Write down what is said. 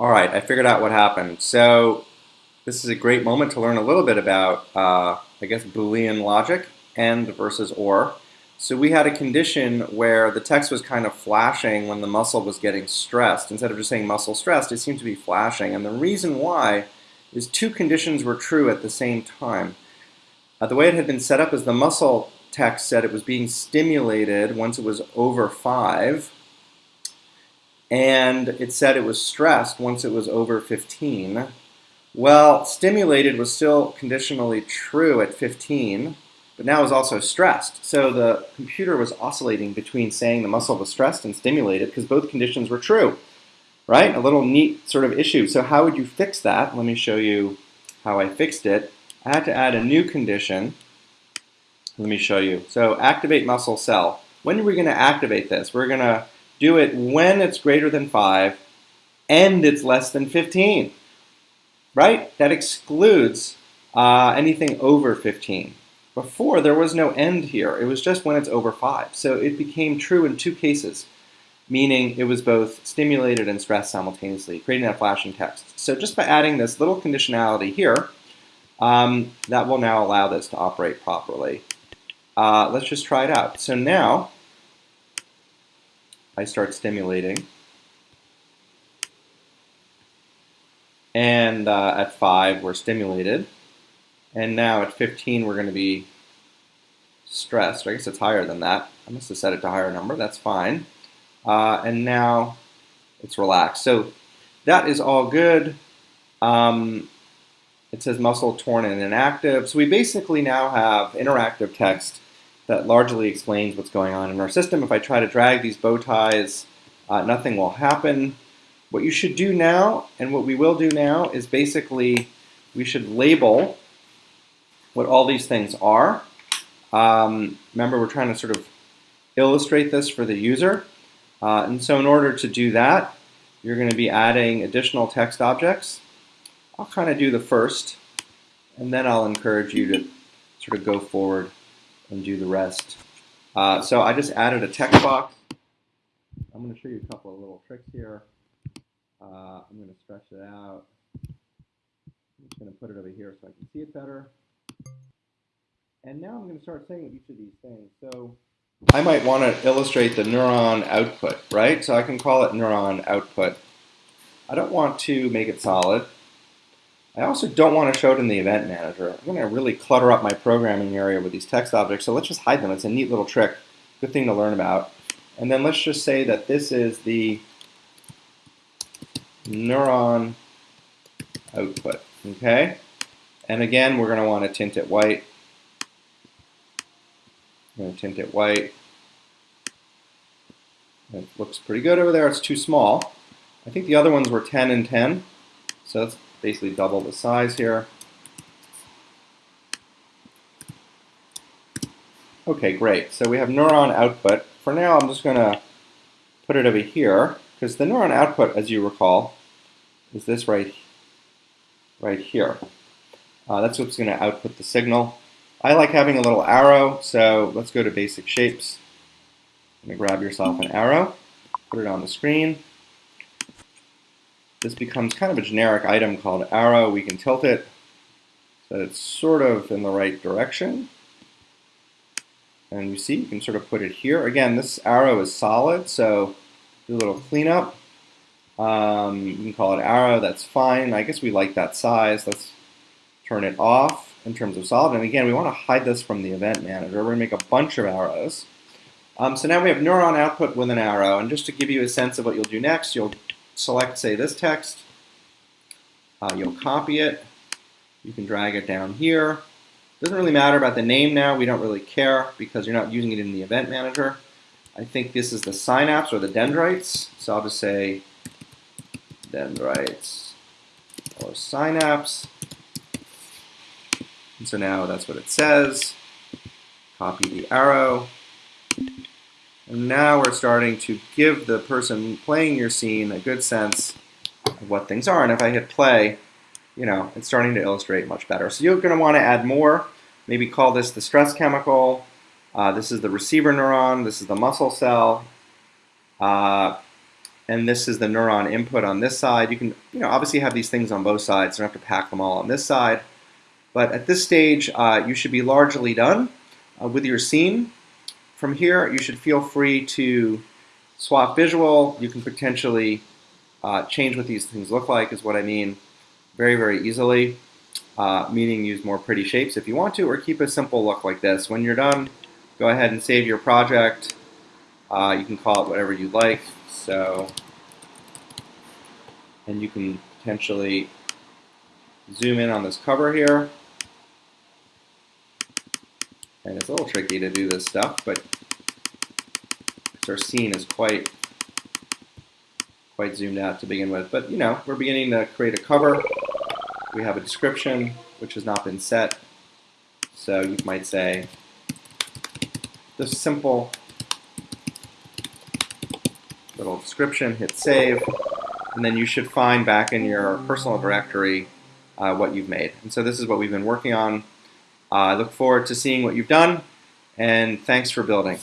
All right, I figured out what happened. So this is a great moment to learn a little bit about, uh, I guess, Boolean logic, and versus or. So we had a condition where the text was kind of flashing when the muscle was getting stressed. Instead of just saying muscle stressed, it seemed to be flashing. And the reason why is two conditions were true at the same time. Uh, the way it had been set up is the muscle text said it was being stimulated once it was over 5, and it said it was stressed once it was over 15. Well, stimulated was still conditionally true at 15, but now is also stressed. So the computer was oscillating between saying the muscle was stressed and stimulated because both conditions were true, right? A little neat sort of issue. So how would you fix that? Let me show you how I fixed it. I had to add a new condition. Let me show you. So activate muscle cell. When are we going to activate this? We're going to do it when it's greater than 5 and it's less than 15, right? That excludes uh, anything over 15. Before, there was no end here. It was just when it's over 5. So it became true in two cases, meaning it was both stimulated and stressed simultaneously, creating that flashing text. So just by adding this little conditionality here, um, that will now allow this to operate properly. Uh, let's just try it out. So now, I start stimulating. And uh, at 5, we're stimulated. And now at 15, we're going to be stressed. I guess it's higher than that. I must have set it to a higher number. That's fine. Uh, and now it's relaxed. So that is all good. Um, it says muscle torn and inactive. So we basically now have interactive text that largely explains what's going on in our system. If I try to drag these bow ties, uh, nothing will happen. What you should do now, and what we will do now, is basically we should label what all these things are. Um, remember, we're trying to sort of illustrate this for the user. Uh, and so in order to do that, you're going to be adding additional text objects. I'll kind of do the first, and then I'll encourage you to sort of go forward and do the rest. Uh, so I just added a text box. I'm going to show you a couple of little tricks here. Uh, I'm going to stretch it out. I'm just going to put it over here so I can see it better. And now I'm going to start saying each of these things. So I might want to illustrate the neuron output, right? So I can call it neuron output. I don't want to make it solid. I also don't want to show it in the event manager. I'm going to really clutter up my programming area with these text objects, so let's just hide them. It's a neat little trick, good thing to learn about. And then let's just say that this is the neuron output, okay? And again, we're going to want to tint it white. I'm going to tint it white. It looks pretty good over there. It's too small. I think the other ones were 10 and 10, so basically double the size here. Okay, great. So we have neuron output. For now, I'm just going to put it over here, because the neuron output, as you recall, is this right, right here. Uh, that's what's going to output the signal. I like having a little arrow, so let's go to basic shapes. Going to grab yourself an arrow, put it on the screen this becomes kind of a generic item called arrow. We can tilt it so that it's sort of in the right direction. And you see, you can sort of put it here. Again, this arrow is solid, so do a little cleanup. Um, you can call it arrow, that's fine. I guess we like that size. Let's turn it off in terms of solid. And again, we want to hide this from the event manager. We're going to make a bunch of arrows. Um, so now we have neuron output with an arrow. And just to give you a sense of what you'll do next, you'll select, say, this text. Uh, you'll copy it. You can drag it down here. Doesn't really matter about the name now. We don't really care because you're not using it in the event manager. I think this is the synapse or the dendrites. So I'll just say dendrites or synapse. And so now that's what it says. Copy the arrow. And now we're starting to give the person playing your scene a good sense of what things are. And if I hit play, you know, it's starting to illustrate much better. So you're going to want to add more. Maybe call this the stress chemical. Uh, this is the receiver neuron. This is the muscle cell. Uh, and this is the neuron input on this side. You can, you know, obviously have these things on both sides. You don't have to pack them all on this side. But at this stage, uh, you should be largely done uh, with your scene. From here, you should feel free to swap visual. You can potentially uh, change what these things look like, is what I mean, very, very easily. Uh, meaning use more pretty shapes if you want to, or keep a simple look like this. When you're done, go ahead and save your project. Uh, you can call it whatever you'd like. So, and you can potentially zoom in on this cover here. And it's a little tricky to do this stuff, but our scene is quite quite zoomed out to begin with. But you know, we're beginning to create a cover. We have a description, which has not been set. So you might say, just simple little description, hit save, and then you should find back in your personal directory uh, what you've made. And so this is what we've been working on. I look forward to seeing what you've done, and thanks for building.